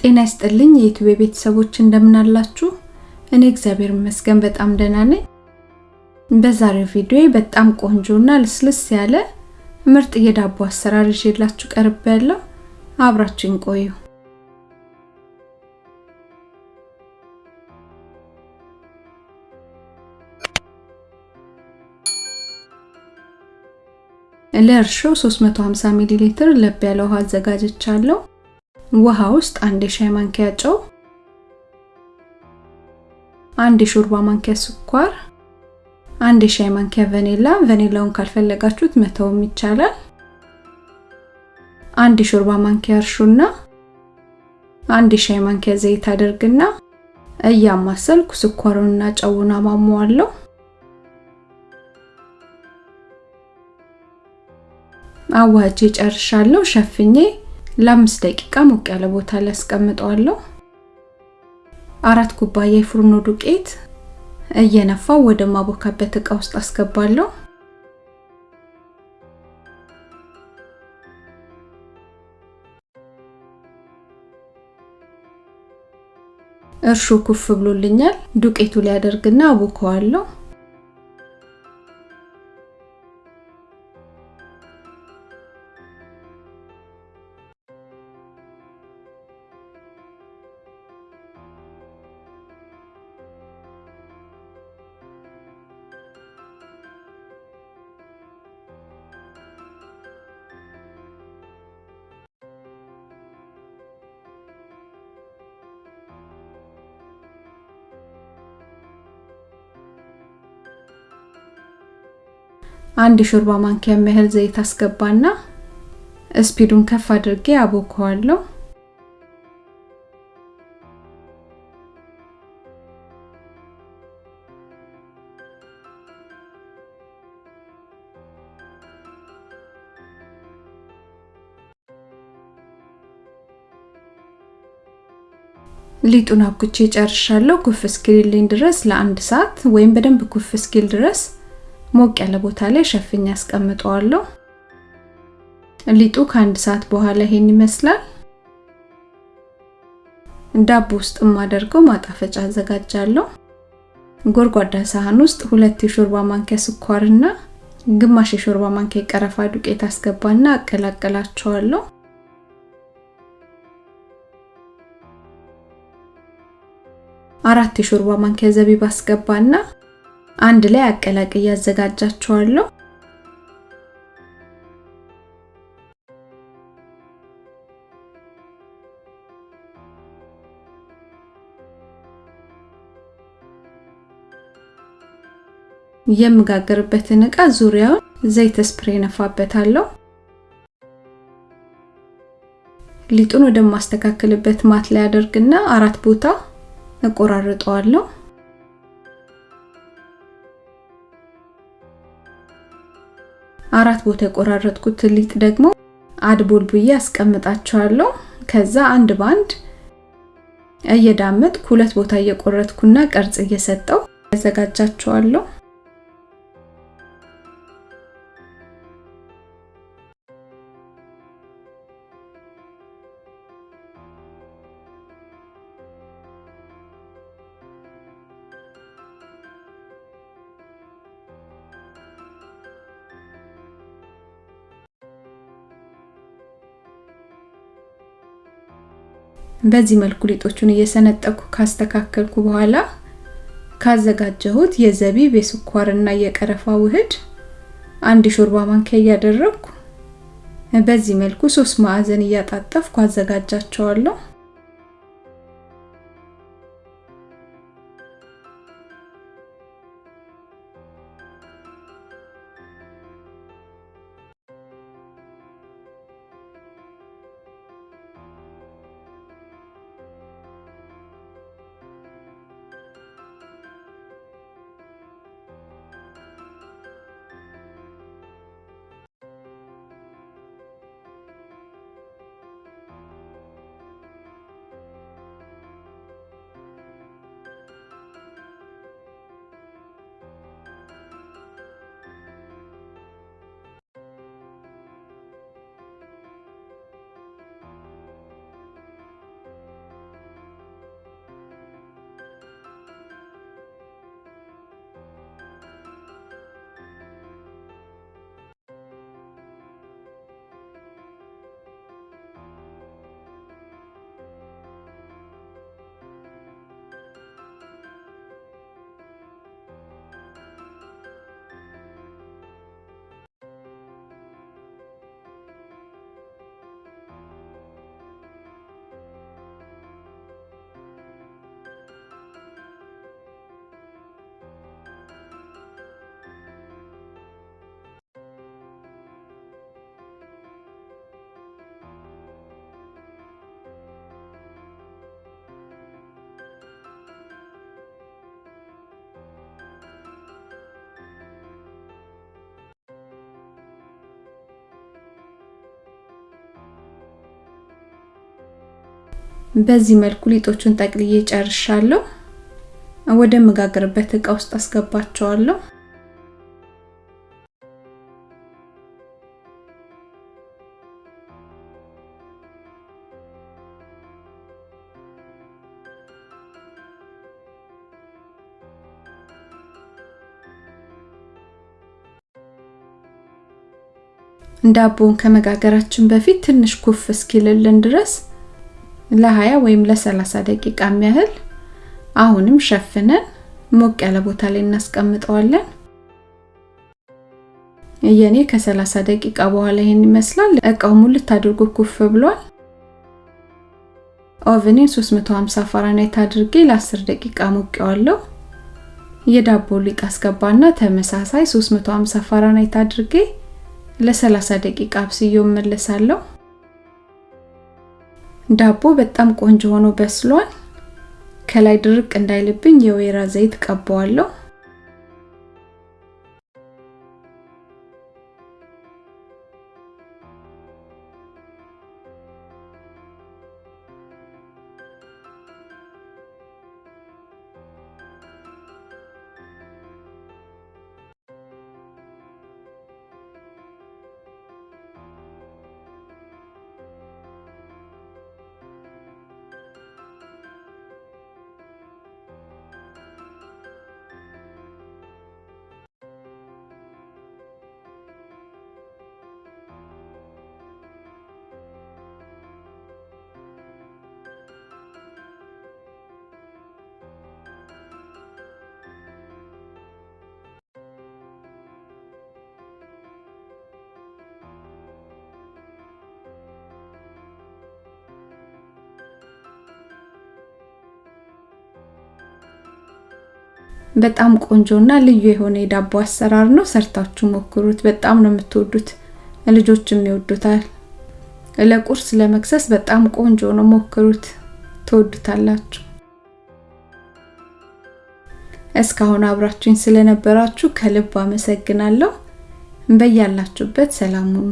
ጤና ይስጥልኝ የዩቲዩብ ቤተሰቦች እንደምን አላችሁ? እኔ እግዚአብሔር ይመስገን በጣም ደህና ነኝ። በዛሬው ቪዲዮ በጣም ቆንጆና ልስልስ ያለ ምርጥ የዳቦ አሰራር ይዤላችሁ ቀርቤያለሁ። አብራችሁን ቆዩ። ለእርሾ 350 ሚሊ ሊትር ለብ ያለ ውሃ አዘጋጅቻለሁ። ውሃ ውስጥ አንድ የሻይ ማንኪያ ጨው፣ አንድ የሾርባ ማንኪያ ስኳር፣ አንድ የሻይ ማንኪያ ቫኒላ፣ ቫኒላውን ካልፈለጋችሁት መተውም ይቻላል። አንድ የሾርባ ማንኪያ እርሾና አንድ የሻይ ማንኪያ ዘይት አደርግና እያማሰልኩ ስኳሩንና ጨውን አማመዋለሁ። አዋጄ ጨርሻለሁ። ሸፍኜ ለአምስት ደቂቃ ሞቅ ያለ ቦታ ላይ አስቀምጠዋለሁ። አራት ኩባያ የፍርኖ ዱቄት እየነፋው ወደ ማቦካበት እቃ ውስጥ አስገባለሁ። እርሾ ኩፍ ብሎልኛል። ዱቄቱ ላይ አደርግና አቦከዋለሁ። አንድ ሾርባ ማንኪያ የሚያህል ዘይት አስገባና ስፒዱን ከፍ አድርጌ አቦከዋለሁ። ሊጡን አብኩቼ ጨርሻለሁ። ኩፍ እስኪልልኝ ድረስ ለአንድ ሰዓት ወይም በደንብ ኩፍ እስኪል ድረስ ሞቅ ያለ ቦታ ላይ ሸፍኝ አስቀምጠዋለሁ። ሊጡ ከአንድ ሰዓት በኋላ ይሄን ይመስላል። ዳቦ ውስጥ የማደርገው ማጣፈጫ አዘጋጃለሁ። ጎድጓዳ ሳህን ውስጥ ሁለት የሾርባ ማንኪያ ስኳርና ግማሽ የሾርባ ማንኪያ የቀረፋ ዱቄት አስገባና አቀላቀላቸዋለሁ። አራት የሾርባ ማንኪያ ዘቢብ አስገባና አንድ ላይ አቀላቅዬ አዘጋጃቸዋለሁ። የምጋገርበትን እቃ ዙሪያውን ዘይት ስፕሬ ነፋበታለሁ። ሊጡን ወደማስተካከልበት ማት ላይ አደርግና አራት ቦታ እቆራርጠዋለሁ። አራት ቦታ የቆራረጥኩት ሊጥ ደግሞ አድቦል ብዬ አስቀምጣቸዋለሁ። ከዛ አንድ ባንድ እየዳመጥኩ ሁለት ቦታ እየቆረጥኩና ቅርጽ እየሰጠው ያዘጋጃቸዋለሁ። በዚህ መልኩ ሊጦቹን እየሰነጠኩ ካስተካከልኩ በኋላ ካዘጋጀሁት የዘቢብ የስኳርና የቀረፋ ውህድ አንድ ሾርባ ማንኪያ እያደረግኩ በዚህ መልኩ ሶስት ማዕዘን እያጣጠፍኩ አዘጋጃቸዋለሁ። በዚህ መልኩ ሊጦቹን ጠቅልዬ ጨርሻለሁ። ወደ መጋገርበት እቃ ውስጥ አስገባቸዋለሁ። ዳቦውን ከመጋገራችን በፊት ትንሽ ኩፍ እስኪልልን ድረስ ለ20 ወይም ለ30 ደቂቃ የሚያህል አሁንም ሸፍነን ሞቅ ያለ ቦታ ላይ እናስቀምጠዋለን። የኔ ከ30 ደቂቃ በኋላ ይሄን ይመስላል። እቃው ሙልት አድርጎ ኩፍ ብሏል። oven ኤን 350 ፋራናይት አድርጌ ለ10 ደቂቃ ሞቀዋለሁ። የዳቦ ሊጥ አስገባና ተመሳሳይ 350 ፋራናይት አድርጌ ለ30 ደቂቃ አብስዬው እመለሳለሁ። ዳቦ በጣም ቆንጆ ሆኖ በስሏል። ከላይ ድርቅ እንዳይልብኝ የወይራ ዘይት ቀባዋለሁ። በጣም ቆንጆና ልዩ የሆነ የዳቦ አሰራር ነው። ሰርታችሁ ሞክሩት። በጣም ነው የምትወዱት፣ ልጆችም ይወዱታል። ለቁርስ ለመክሰስ በጣም ቆንጆ ነው። ሞክሩት፣ ትወዱታላችሁ። እስካሁን አብራችሁኝ ስለነበራችሁ ከልብ አመሰግናለሁ። በያላችሁበት ሰላም ሁኑ።